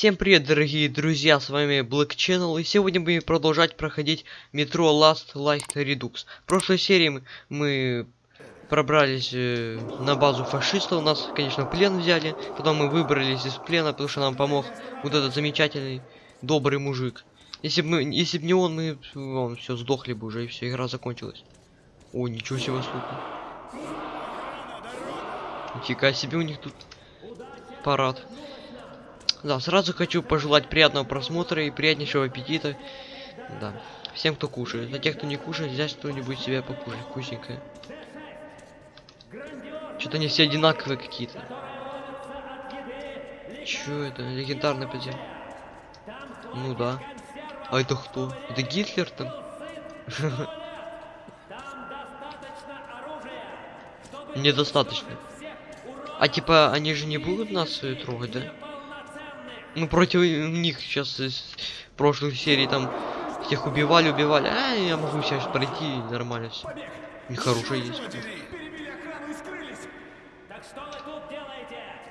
Всем привет, дорогие друзья, с вами Black Channel, и сегодня будем продолжать проходить метро Last Light Redux. В прошлой серии мы, пробрались э, на базу фашистов, нас, конечно, в плен взяли, потом мы выбрались из плена, потому что нам помог вот этот замечательный, добрый мужик. Если бы если бы не он, мы все сдохли бы уже, и все, игра закончилась. О, ничего себе, слуха. Нифига себе у них тут парад. Да, сразу хочу пожелать приятного просмотра и приятнейшего аппетита. Да. Всем, кто кушает. Для тех, кто не кушает, взять что-нибудь себе покушать вкусненькое. Что-то они все одинаковые какие-то. Чё это? Легендарный подзем. Ну да. А это кто? Это Гитлер там? Недостаточно. А типа они же не будут нас э, трогать, да? Мы против них сейчас из прошлых серий там всех убивали, убивали. А, я могу сейчас пройти нормально все. Нехорошее есть.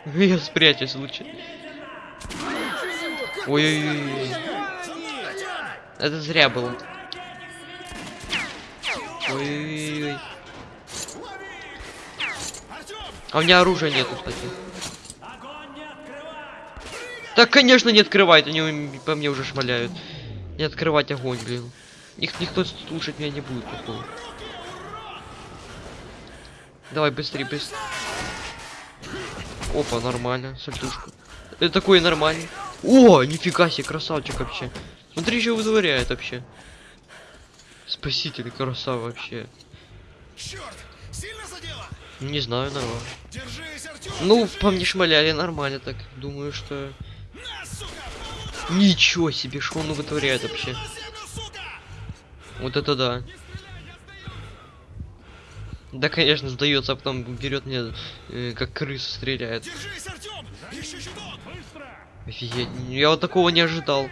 Я спрячусь лучше. Ой-ой-ой. Это зря было. Ой-ой-ой. А у меня оружия нету, кстати. Так, конечно, не открывает, они по мне уже шмаляют. Не открывать огонь, блин. Их никто слушать меня не будет, походу. Давай быстрее, быстрее. Опа, нормально, сальтушка. Это такой нормальный. О, нифига себе, красавчик вообще. Смотри, что вытворяет вообще. Спаситель, красава вообще. Черт! Сильно задело? Не знаю, нормально. Держись, Артём! Ну, по мне шмаляли нормально так. Думаю, что... Ничего себе, что он вытворяет вообще. Вот это да. Да, конечно, сдается, а потом берет мне э, как крысу стреляет. Держись, Артём! Еще чуток! Офигеть, я вот такого не ожидал.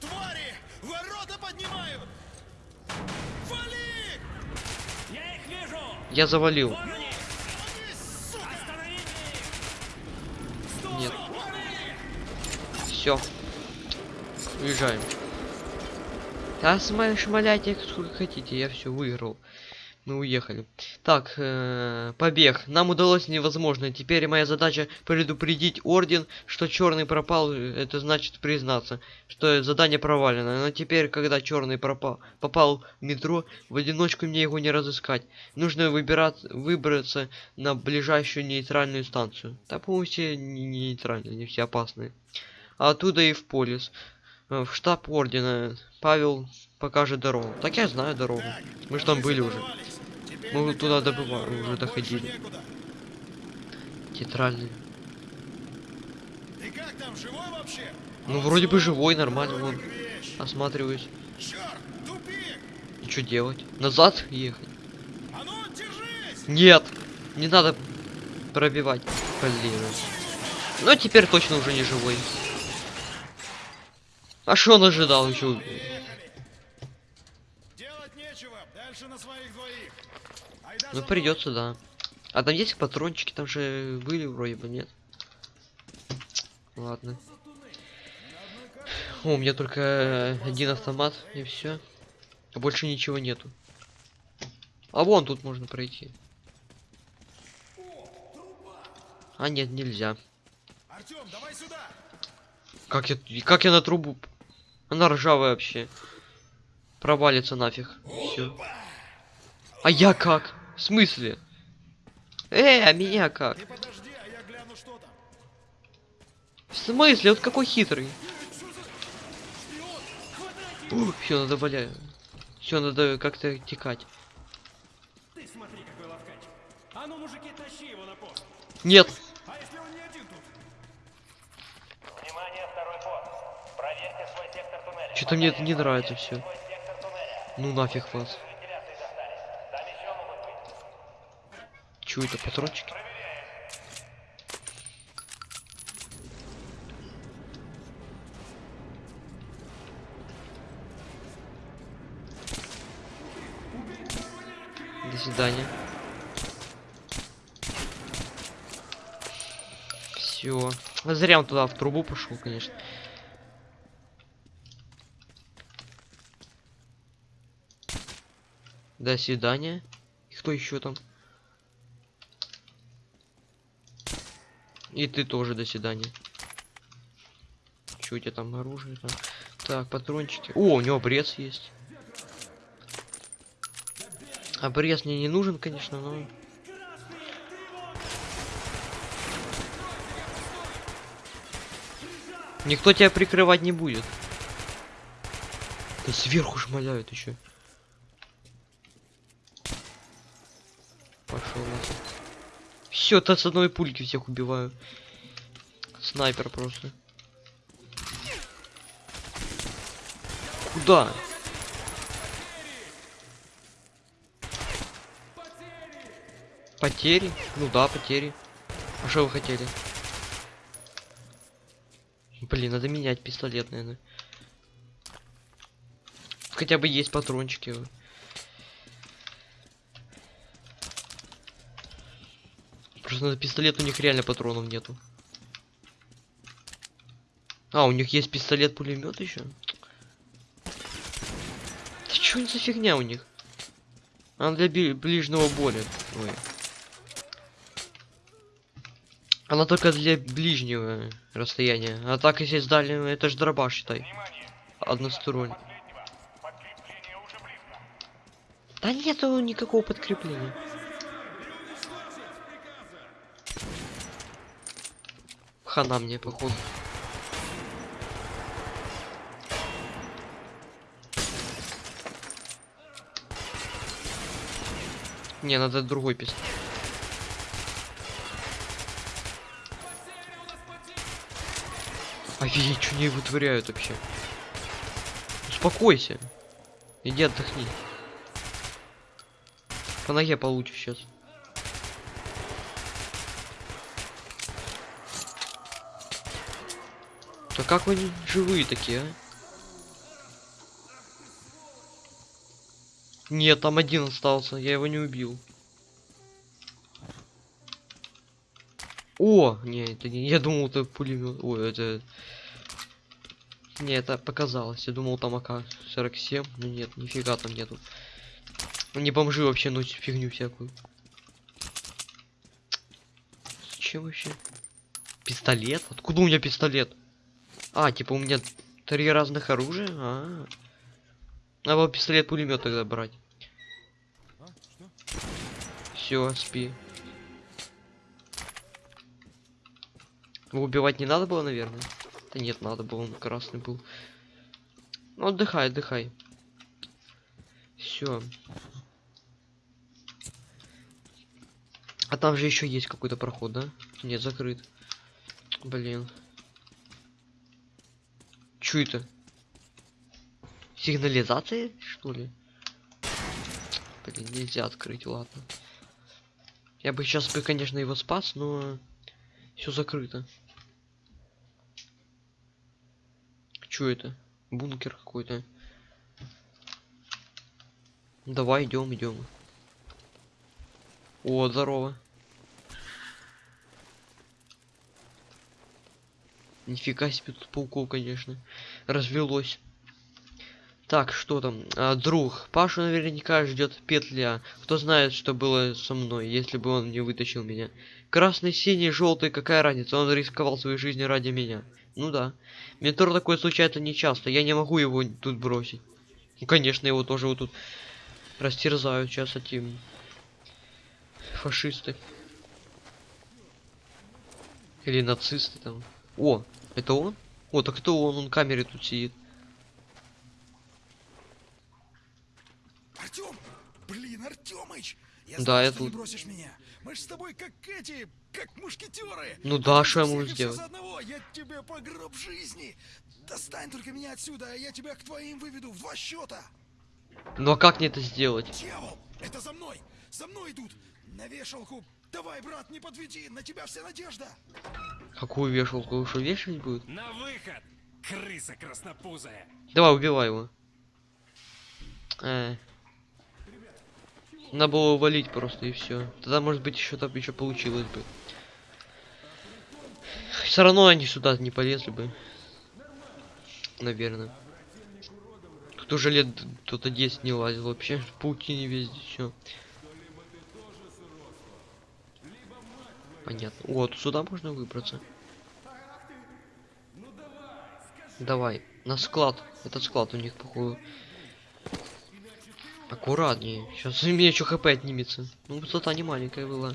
Твари! Ворота поднимают! Вали! Я их вижу! Я завалил. Все. Уезжаем. Сма- шмаляйте сколько хотите, я все выиграл. Мы уехали. Так, э, побег. Нам удалось невозможно. Теперь моя задача предупредить орден, что черный пропал. Это значит признаться, что задание провалено. Но теперь, когда черный пропал, попал в метро, в одиночку мне его не разыскать. Нужно выбирать, выбраться на ближайшую нейтральную станцию. Да, по-моему, не не нейтральные, они все опасные. А оттуда и в полис. Э, В штаб ордена. Павел покажет дорогу. Так я знаю дорогу. Мы же там были уже. Мы туда добывали, уже доходили. некуда. Театральный. Ты как там, живой вообще? Ну, вроде бы живой, нормально, вон. Осматриваюсь. И что делать? Назад ехать? А ну! Нет! Не надо пробивать. Блин. Ну, теперь точно уже не живой. А что он ожидал еще? Делать нечего. Дальше на своих двоих. Айда Ну, придется, да. А там есть патрончики? Там же были вроде бы, нет? Ладно. О, у меня только э, один автомат, и все. А больше ничего нету. А вон тут можно пройти. А нет, нельзя. Артём, давай сюда! Как я, как я на трубу? Она ржавая вообще. Провалится нафиг. Все. А я как? В смысле? Э, а меня как? Подожди, а я гляну. В смысле? Вот какой хитрый. Все, надо валять. Все, надо как-то текать. Ты смотри! А ну, мужики, тащи его на пост! Нет! Что-то мне это не нравится все. Ну нафиг вас. Че это, патрончики? До свидания. Все. Зря он туда в трубу пошел, конечно. До свидания. Кто еще там? И ты тоже до свидания. Че у тебя там оружие? Там? Так, патрончики. О, у него обрез есть. Обрез мне не нужен, конечно, но... Никто тебя прикрывать не будет. Да сверху шмаляют еще. Пошел. Все, то с одной пульки всех убиваю. Снайпер просто. Куда? Потери? Ну да, потери. А что вы хотели? Блин, надо менять пистолет, наверное. Хотя бы есть патрончики. Просто на пистолет у них реально патронов нету. А, у них есть пистолет-пулемет еще? Да что это за фигня у них? Она для ближнего боя. Ой. Она только для ближнего расстояния. А так, если с дальнего, это ж дроба, считай. Односторонний. Да нету никакого подкрепления. Хана мне, походу. Не, надо другой пистолет. Офигеть, что они вытворяют вообще? Успокойся. Иди отдохни. По ноге получишь сейчас. Да как не живые такие, а? Нет, там один остался, я его не убил. О, не, это не, я думал, это пулемет. Ой, это... Не, это показалось. Я думал, там АК-47. Ну нет, нифига там нету. Не бомжи вообще носят фигню всякую. Зачем вообще? Пистолет? Откуда у меня пистолет? А, типа у меня три разных оружия? А, -а, -а. Надо пистолет пулемет тогда брать. Все, спи. Убивать не надо было, наверное? Да нет, надо было, он красный был. Ну, отдыхай, отдыхай. Все. А там же еще есть какой-то проход, да? Нет, закрыт. Блин. Чё это? Сигнализация, что ли? Блин, нельзя открыть, ладно. Я бы сейчас бы, конечно, его спас, но все закрыто. Чё это? Бункер какой-то. Давай идем, идем. О, здорово. Нифига себе тут пауков, конечно. Развелось. Так, что там? А, друг. Пашу наверняка ждет петля. Кто знает, что было со мной, если бы он не вытащил меня. Красный, синий, желтый, какая разница? Он рисковал своей жизнью ради меня. Ну да. Метро такое случается нечасто. Я не могу его тут бросить. Ну, конечно, его тоже вот тут растерзают сейчас эти фашисты. Или нацисты там. О, это он? О, так это он, он камере тут сидит. Артем! Блин, Артемыч! Я Да, что не тут. бросишь меня. Мы с тобой как эти, как мушкетеры. Ну да, что я могу сделать? одного. Я тебе по гроб жизни. Достань только меня отсюда, а я тебя к твоим выведу в два счета. Ну а как мне это сделать? Дьявол! Это за мной! За мной идут! На вешалку! Давай, брат, не подведи! На тебя вся надежда! Какую вешалку? Что, вешать будет? На выход! Крыса краснопузая! Давай, убивай его. Э. Надо было валить просто и все. Тогда, может быть, еще там еще получилось бы. Все равно они сюда не полезли бы. Наверное. Тут уже лет кто-то 10 не лазил вообще. В паутине везде все. Понятно. Тут сюда можно выбраться. Давай. На склад. Этот склад у них, походу. Аккуратнее. Сейчас у меня еще хп отнимется. Ну, высота не маленькая была.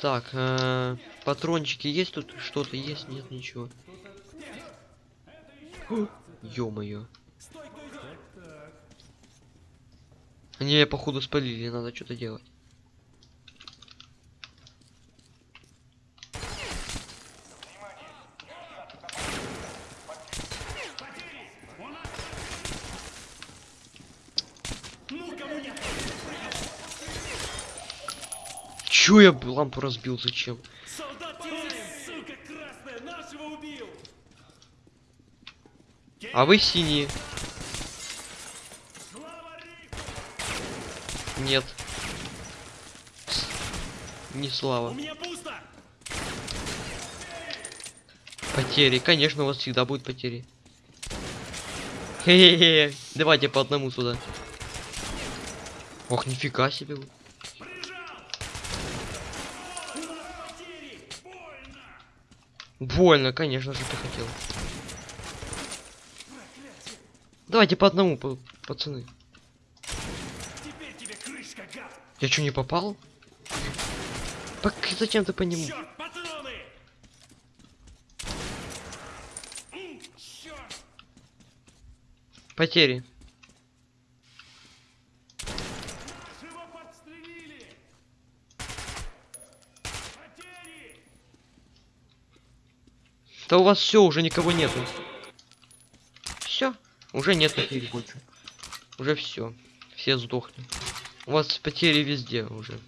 Так, э, патрончики есть тут? Что-то есть? Нет, ничего. Ё-моё. Меня, походу, спалили, надо что-то делать. Чё я лампу разбил? Зачем? Солдат! Сука красная! Нашего убил! А вы синие? Нет. Не У слава. меня пусто! Потери. Конечно, у вас всегда будут потери. Хе-хе-хе. Давайте по одному сюда. Ох, нифига себе. вы. Прижал! У нас потери! Больно! Больно, конечно же, ты хотел. Давайте по одному, па- пацаны. Крышка! Я что, не попал? Пок- зачем ты по нему? Черт! Потери. Нашего подстрелили! Потери! Да у вас все, уже никого нету. Все, уже нет потерь больше. Уже все. Все сдохли. У вас потери везде уже.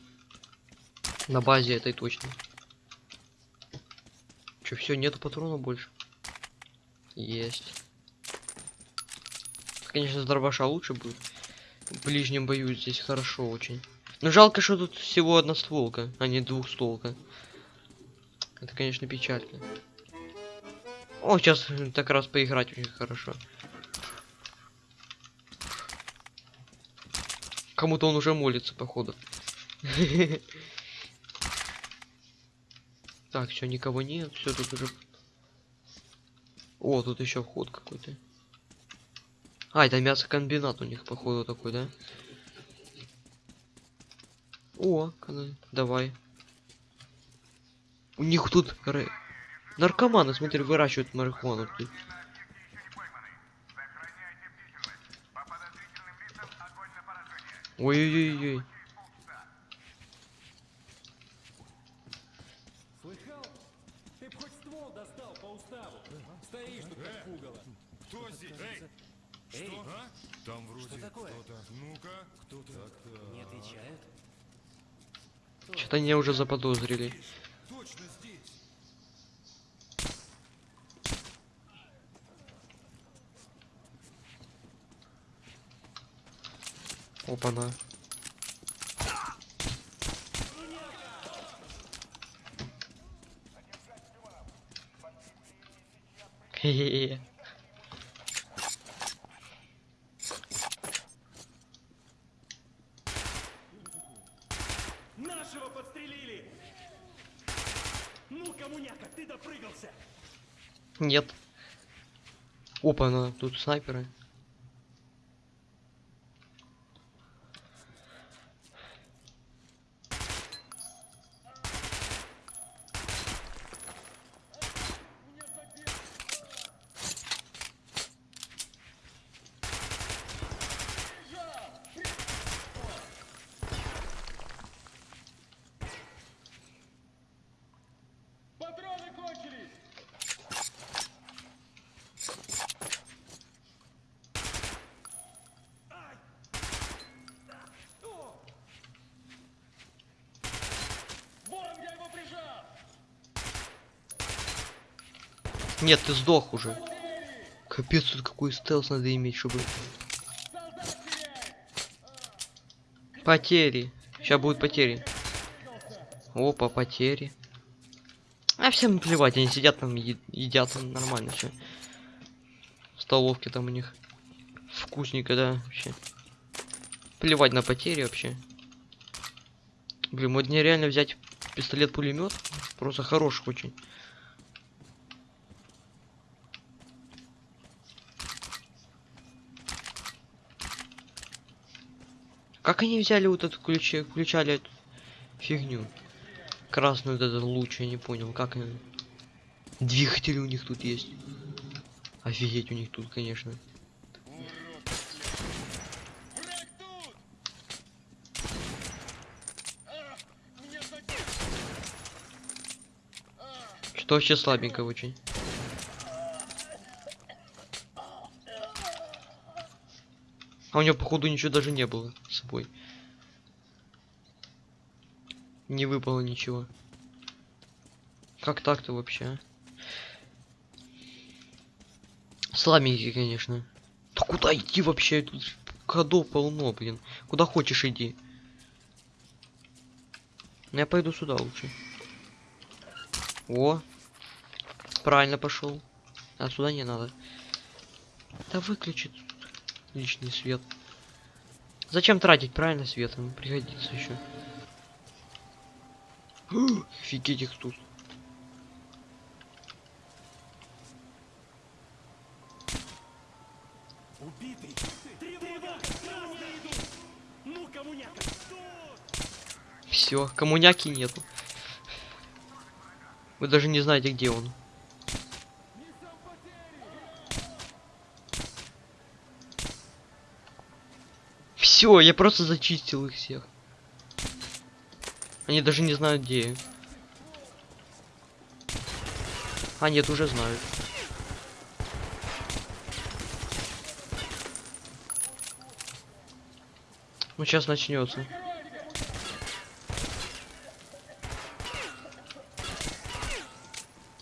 На базе этой точно. Че, все, нету патронов больше? Есть. Конечно, с дробаша лучше будет. В ближнем бою здесь хорошо очень. Но жалко, что тут всего одна стволка, а не двухстволка. Это, конечно, печально. О, сейчас так раз поиграть очень хорошо. Кому-то он уже молится, походу. Так, все, никого нет, все тут уже. О, тут еще вход какой-то. А, это мясокомбинат у них, походу, такой, да? О, давай. У них тут наркоманы, смотри, выращивают марихуану. тут. Ой-ой-ой-ой. Слыхал? Ты б хоть ствол достал по уставу. Стоишь тут как пугало. Кто здесь? Эй! Что? А? Там вроде такое? кто-то. Ну-ка. Кто-то. Не отвечают? Что-то они уже заподозрили. Точно здесь. Опа-на. Хе-хе-хе. Нашего подстрелили! Ну, коммуняка, ты допрыгался! Нет. Опа-на, тут снайперы. Патроны кончились! Ай! О! Вон я его прижал! Нет, ты сдох уже. Капец, тут какой стелс надо иметь, чтобы... Потери. Сейчас будут потери. Опа, потери. А всем плевать, они сидят там, едят там нормально все. В столовке там у них вкусненько, да, вообще. Плевать на потери вообще. Блин, мне реально взять пистолет-пулемет. Просто хороший очень. Как они взяли вот эту ключи, включали эту фигню? Красную этот луч, я не понял, как они... Двигатель у них тут есть. Офигеть у них тут, конечно. Что вообще слабенько очень. А у него походу ничего даже не было с собой. Не выпало ничего. Как так-то вообще? а? Конечно. Да куда идти вообще? Тут ходов полно, блин. Куда хочешь иди. Ну, Я пойду сюда лучше. О, правильно пошел. А сюда не надо. Да выключи тут лишний свет. Зачем тратить правильно свет? Он пригодится еще. Офигеть их тут. Убитый! Тревога! Идут! Ну, коммуняка! Все, коммуняки нету. Вы даже не знаете, где он. Все, я просто зачистил их всех. Они даже не знают, где я. А, нет, уже знают. Ну, сейчас начнется.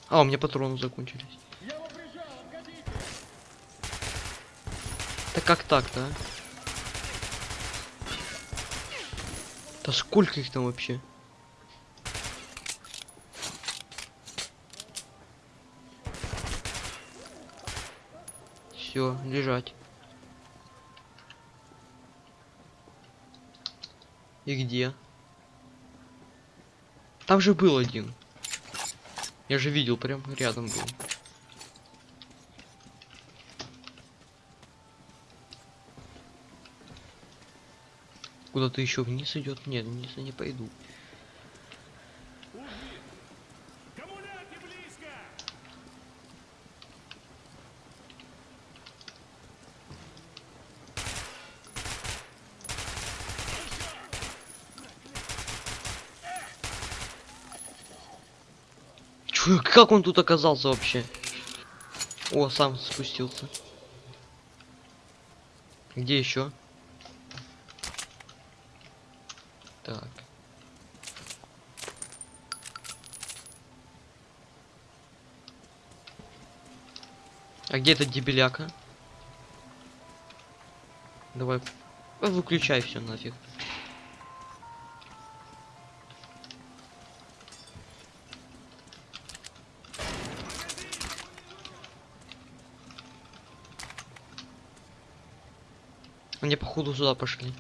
А, у меня патроны закончились. Да как так-то, а? Да сколько их там вообще? Все, лежать. И где? Там же был один. Я же видел, прям рядом был. Куда-то еще вниз идет? Нет, вниз я не пойду. Чё, как он тут оказался вообще? О, сам спустился. Где еще? Так. А где этот дебеляка? Давай. Выключай все нафиг. Они походу сюда пошли.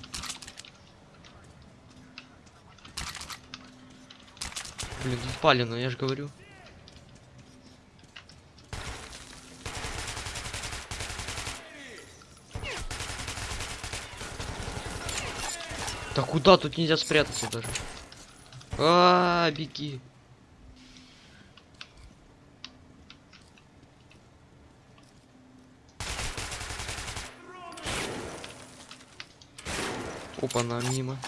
Блин, спалено, я же говорю. Куда тут нельзя спрятаться даже? А, беги. Опа, на мимо.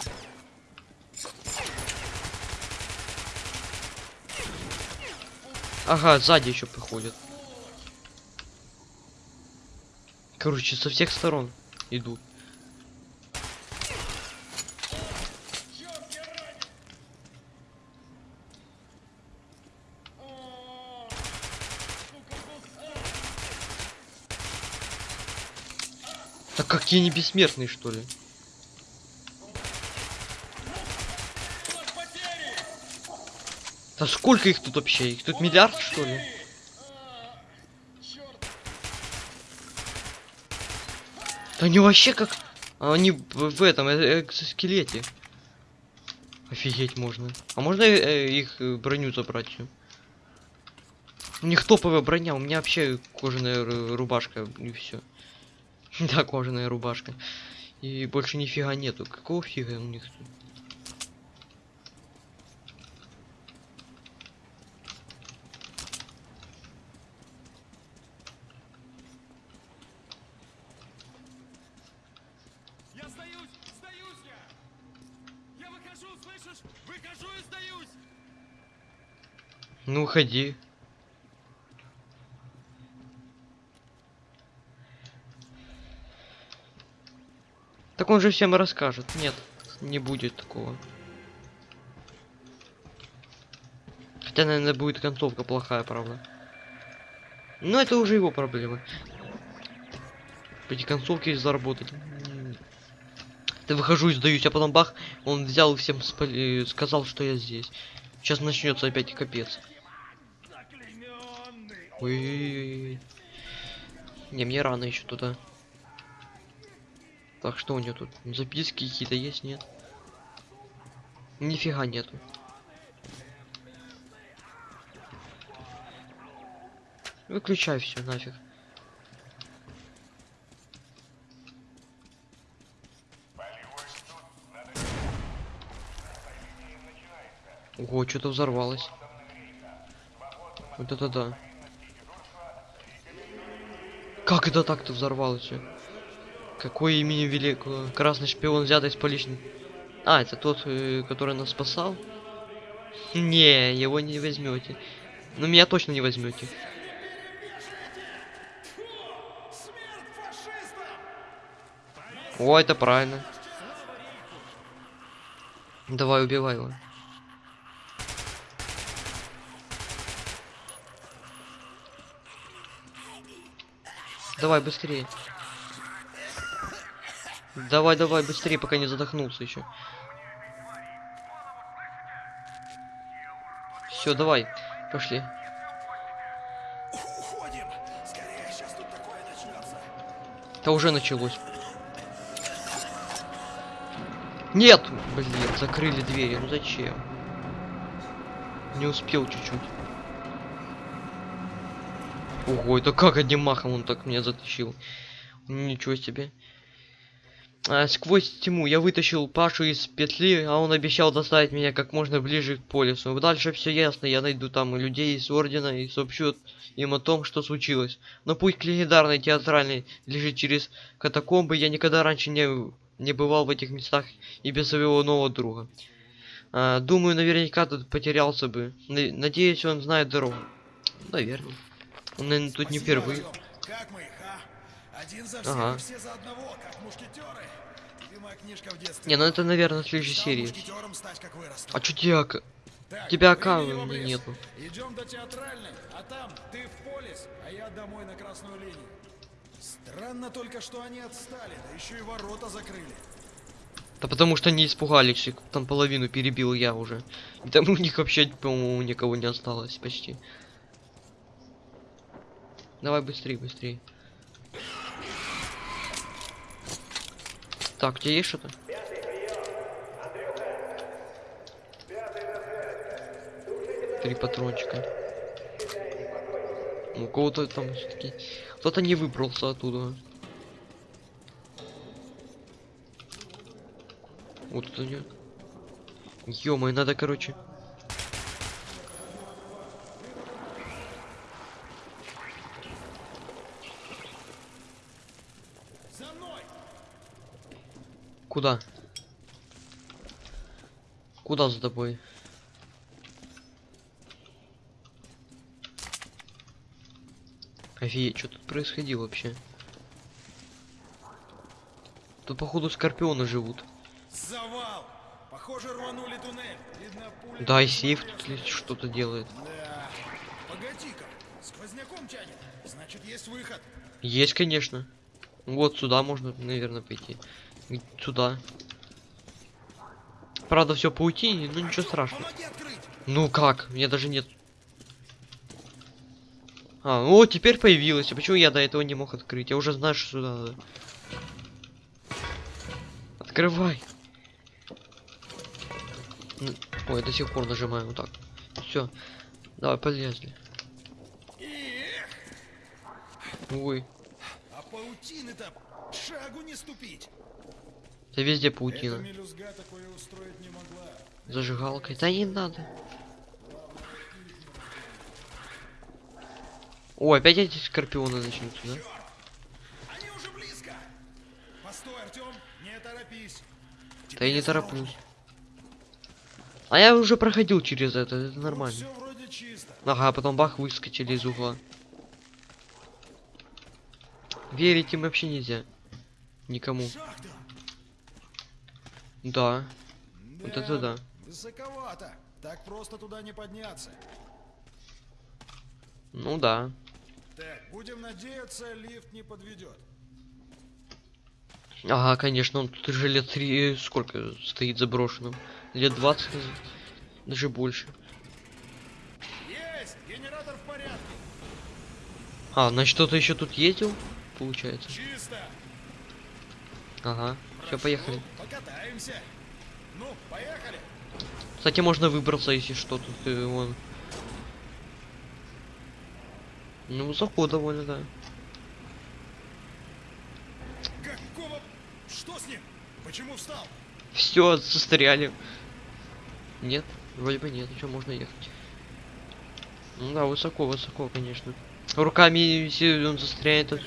Ага, сзади еще приходят. Короче, со всех сторон идут. Так какие не бессмертные, что ли? Да сколько их тут вообще? Их тут миллиард, что ли? Да они вообще как... а Они в, этом э, экзоскелете. Офигеть можно. А можно э, э, их э, броню забрать? У них топовая броня, у меня вообще кожаная ру- рубашка и все. Да, кожаная рубашка. И больше нифига нету. Какого фига у них тут? Я сдаюсь! Сдаюсь я! Я выхожу, слышишь? Выхожу и сдаюсь! Ну, ходи. Так он же всем расскажет. Нет, не будет такого. Хотя, наверное, будет концовка плохая, правда. Но это уже его проблемы. Эти концовки заработать. М. Да выхожу и сдаюсь, а потом бах, он взял и всем спали- э, сказал, что я здесь. Сейчас начнется опять капец. Ой. Не, мне рано еще туда. Так, что у него тут? Записки какие-то есть, нет? Нифига нету. Выключай все нафиг. Ого, что-то взорвалось. Вот это да. Как это так-то взорвалось всё? Какое имени великого? Красный шпион взятый с поличным. А, это тот, э, который нас спасал? Не, его не возьмете. Ну меня точно не возьмете. О, это правильно. Давай, убивай его. Давай, быстрее. Давай, давай, быстрее, пока не задохнулся еще. Все, давай, пошли. Уходим! Скорее, сейчас тут такое начнется. Это уже началось. Нет! Блин, закрыли двери. Ну зачем? Не успел чуть-чуть. Ого, это как одним махом он так меня затащил? Ничего себе. А, сквозь тьму я вытащил Пашу из петли, а он обещал доставить меня как можно ближе к полюсу. Дальше все ясно, я найду там людей из Ордена и сообщу им о том, что случилось. Но путь к легендарной театральной лежит через катакомбы, я никогда раньше не, не бывал в этих местах и без своего нового друга. А, думаю, наверняка тут потерялся бы. На- надеюсь, он знает дорогу. Наверное. Он, наверное, тут не впервые. Артём. Как мы их? Один за всех, Ага. и все за одного, как мушкетеры. Любимая книжка в детстве. Не, ну это, наверное, в следующей серии. стать, как вырасту. А чё тебя... ак- Так, тебя аккаунта нету. Идем до театральной, а там ты в полис, а я домой на красную линию. Странно только, что они отстали, да еще и ворота закрыли. Да потому что не испугались, там половину перебил я уже. И там у них вообще, по-моему, никого не осталось почти. Давай быстрее, быстрее. Так, у тебя есть что-то? Три патрончика. У кого-то там все-таки... Кто-то не выбрался оттуда. Вот тут они. ё надо, короче. За мной! Куда? Куда за тобой? Офигеть, что тут происходило вообще? Тут, походу, скорпионы живут. Завал! Похоже, рванули туннель. Видно, пуля... Да, и сейф тут что-то делает. Да. Погоди-ка, сквозняком тянет. Значит, есть выход. Есть, конечно. Вот сюда можно, наверное, пойти. Сюда. Правда, все паутине, но ничего страшного. Ну как? Меня даже нет. А, о, теперь появилось. А почему я до этого не мог открыть? Я уже знаю, что сюда надо. Открывай. Ой, до сих пор нажимаю вот так. Все. Давай, полезли. Ой, а паутины-то шагу не ступить. Да везде паутина. Зажигалкой. Да не надо. О, опять эти скорпионы начнутся, да? Они уже близко! Постой, Артем, не торопись. Да я не тороплюсь. А я уже проходил через это, это нормально. Чисто. Ага, а потом бах, выскочили из угла. Верить им вообще нельзя. Никому. Шахта. Да, вот это да. Высоковато. Так просто туда не подняться. Ну да. Так, будем надеяться, лифт не подведет. Ага, конечно, он тут уже лет три, сколько стоит заброшенным? Лет 20, даже больше. Есть! Генератор в порядке. А, значит, кто-то еще тут ездил, получается. Чисто. Ага, все, поехали. Покатаемся. Ну, поехали. Кстати, можно выбраться, если что, тут э, вон. Ну, высоко довольно, да. Какого... Что с ним? Почему встал? Все, застряли. Нет, вроде бы нет, еще можно ехать. Ну да, высоко, высоко, конечно. Руками, если он застрянет,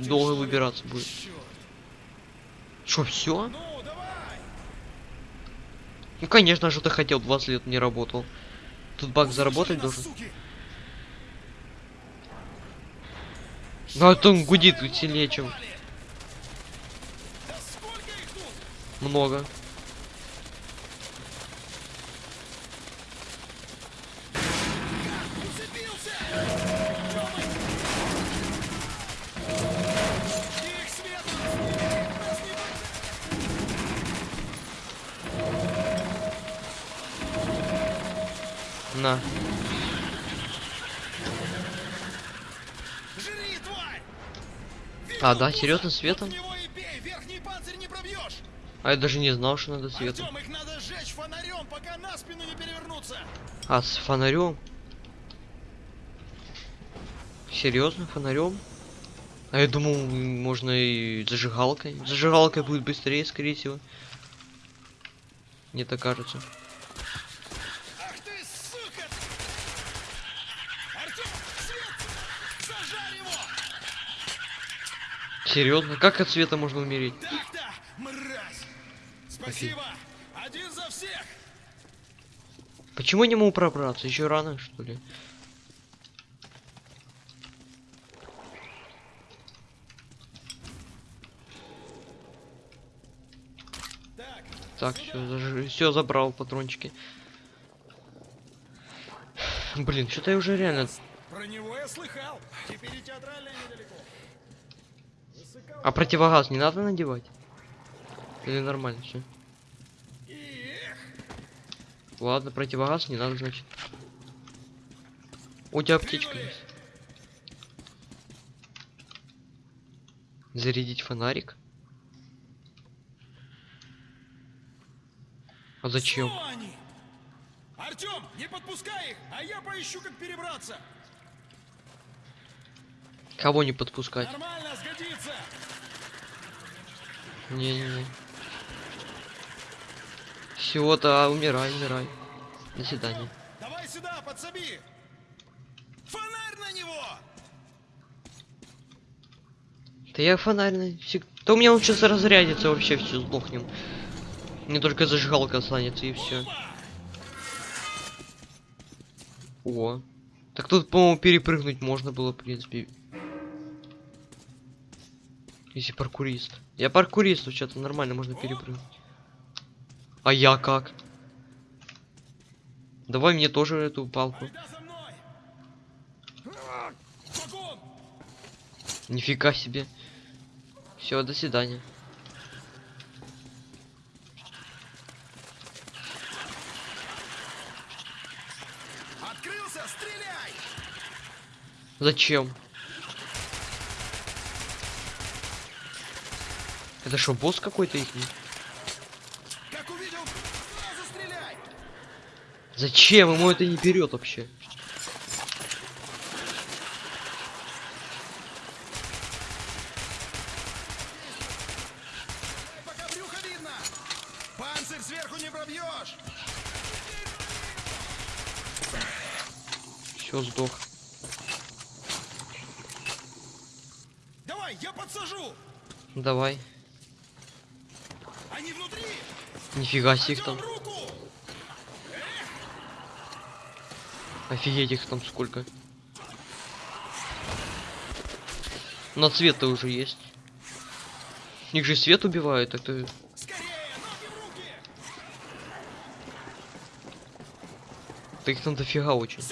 долго выбираться будет. Чёрт. Что, все? Ну! Ну конечно, что ты хотел, 20 лет не работал. Тут баг заработать должен. Ну а то он гудит сильнее, чем много. Жри, тварь! А, да, серьезно, светом? А я даже не знал, что надо светом. Артем, их надо сжечь фонарем, пока на спину не перевернуться! А, с фонарем? Серьезно, фонарем? А я думал, можно и зажигалкой. Зажигалкой будет быстрее, скорее всего. Мне так кажется. Ах ты, сука! Артем, свет! Зажарь его! Серьезно? Как от света можно умереть? Так-то, мразь! Спасибо! Один за всех! Почему не могу пробраться? Еще рано, что ли? Так, Так, все, все забрал патрончики. Блин, что-то я уже реально. про него я слыхал. Теперь и театральная недалеко. А противогаз не надо надевать? Или нормально все? Ладно, противогаз не надо, значит. У тебя аптечка есть. Зарядить фонарик? А зачем? Артем, не подпускай их, а я поищу, как перебраться. Кого не подпускать? Не-не-не. Всего-то, а, умирай, умирай. До свидания. Давай сюда, подсоби. Фонарь на него! Да я фонарь на- всег- Да у меня он сейчас разрядится, вообще все сдохнем. Мне только зажигалка останется и все. О. Так тут, по-моему, перепрыгнуть можно было, в принципе. Если паркурист. Я паркурист, вообще-то нормально можно перепрыгнуть. А я как? Давай мне тоже эту палку. Нифига себе. Все, до свидания. Открылся, стреляй! Зачем? Это что, босс какой-то их? Как увидел, сразу стреляй! Зачем? Ему это не берет вообще. Пока брюхо видно! Панцирь сверху не пробьешь! Все, сдох. Давай, я подсажу! Давай. Они внутри! Нифига себе их Артём, там. Офигеть их там сколько. На цвет-то уже есть. Их же свет убивают, это... Да их там дофига очень.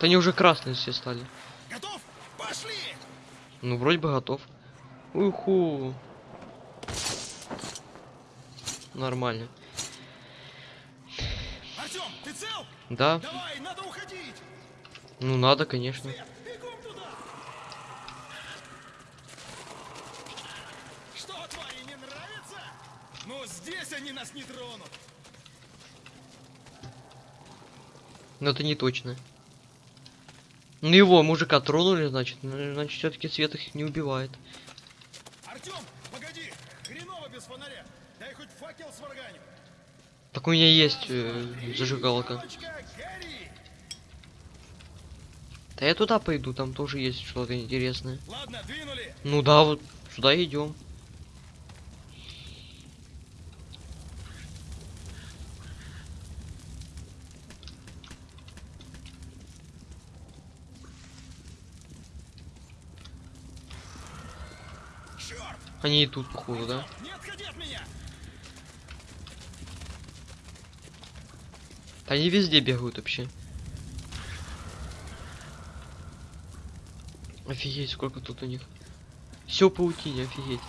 Да они уже красные все стали. Готов? Пошли! Ну, вроде бы готов. Уху. Нормально. Артем, ты цел? Да, Давай, надо уходить! ну надо, конечно. Бегом туда! Что, твари, не нравится? Но здесь они нас не тронут! Но это не точно. Ну его, мужика, тронули, значит. Ну, Значит, все-таки свет их не убивает. Артем, погоди! Хреново без фонаря! Дай хоть факел сварганю! Так у меня есть э, зажигалка. Да я туда пойду, там тоже есть что-то интересное. Ладно, двинули! Ну да, вот сюда идем. Черт! Они и тут, походу, да? Да они везде бегают вообще. Офигеть, сколько тут у них. Все паутине, офигеть.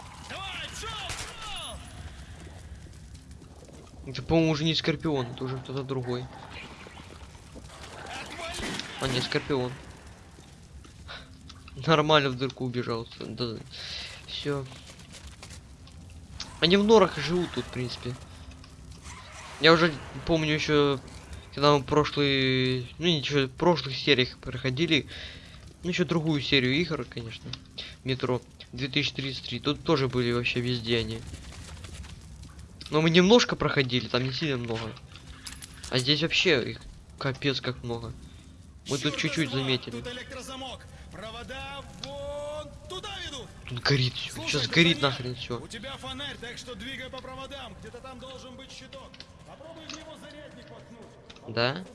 Это, по-моему, уже не Скорпион, это уже кто-то другой. А, не, Скорпион. Нормально в дырку убежал. Да. Все. Они в норах живут тут, в принципе. Я уже помню еще, когда мы прошлые, ну ничего, в прошлых сериях проходили, ну еще другую серию игр, конечно, метро 2033. Тут тоже были вообще везде они. Но мы немножко проходили, там не сильно много. А здесь вообще их капец как много. Мы тут чуть-чуть заметили. Тут электрозамок. Провода ведут. Тут горит. Слушай, Сейчас горит звоня. нахрен все. У тебя фонарь, так что двигай по проводам. Где-то там должен быть щиток. Попробуй в него зарядник воткнуть. Да?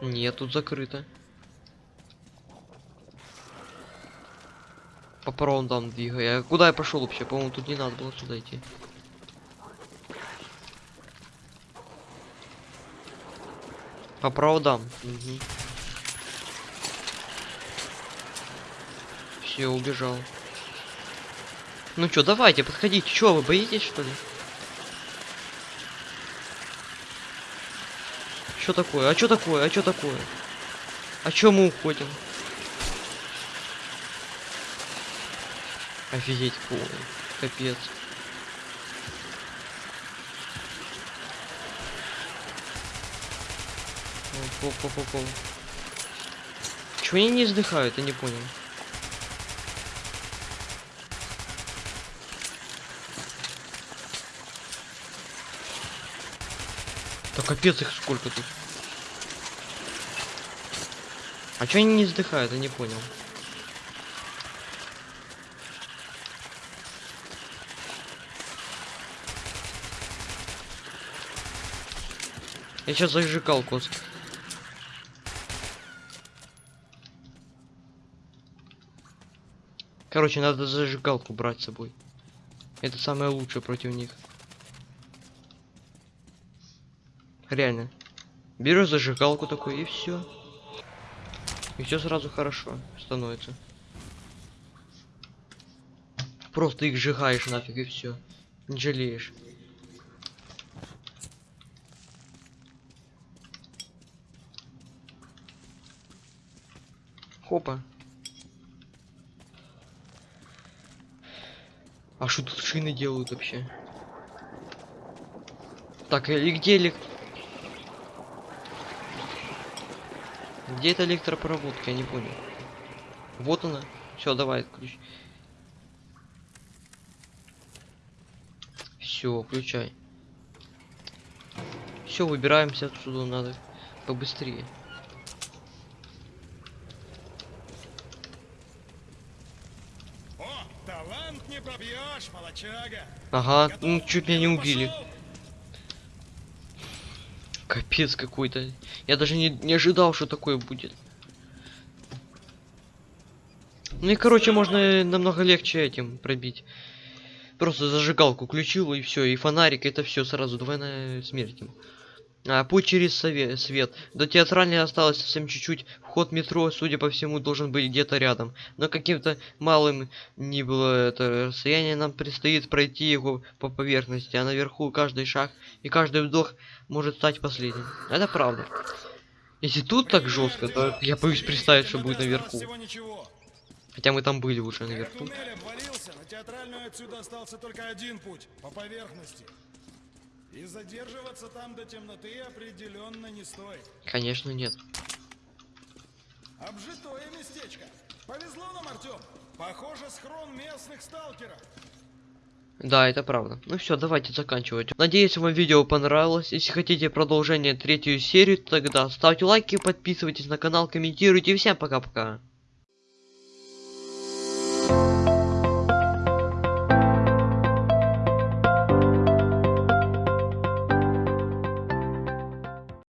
Нет, тут закрыто. По проводам двигай. А куда я пошел вообще? По-моему, тут не надо было сюда идти. По проводам. Все, убежал. Ну чё, давайте, подходите. Чё, вы боитесь, что ли? Что такое? А что такое? А что такое? А чё мы уходим? Офигеть, фу, капец. По-по-по-по. Чего они не издыхают, я не понял. Да капец их сколько тут. А чё они не издыхают, я не понял. Я сейчас зажигал кост. Короче, надо зажигалку брать с собой. Это самое лучшее против них. Реально. Берешь зажигалку такой и все. И все сразу хорошо становится. Просто их сжигаешь нафиг и все. Не жалеешь. Хопа. А что тут шины делают вообще? Так, и где элек... Где эта электропроводка? Я не понял. Вот она. Все, давай, ключ. Все, включай. Все, выбираемся отсюда, надо побыстрее. О, талант не пробьешь, молочага. Ага, ну Готов? чуть меня не убили. пошел. Капец какой-то. Я даже не, не ожидал, что такое будет. Ну и короче, можно намного легче этим пробить. Просто зажигалку включил и все, и фонарик, это все сразу двойная смерть. А, путь через свет. До театральной осталось совсем чуть-чуть. Вход метро, судя по всему, должен быть где-то рядом. Но каким-то малым ни было это расстояние, нам предстоит пройти его по поверхности, а наверху каждый шаг и каждый вдох может стать последним. Это правда. Если тут так жестко, то я боюсь представить, что будет наверху. Хотя мы там были уже наверху. Туннель обвалился, на театральную отсюда остался только один путь по поверхности. И задерживаться там до темноты определенно не стоит. Конечно, нет. Обжитое местечко. Повезло нам, Артем. Похоже, схрон местных сталкеров. Да, это правда. Ну все, давайте заканчивать. Надеюсь, вам видео понравилось. Если хотите продолжение третью серию, тогда ставьте лайки, подписывайтесь на канал, комментируйте. Всем пока-пока.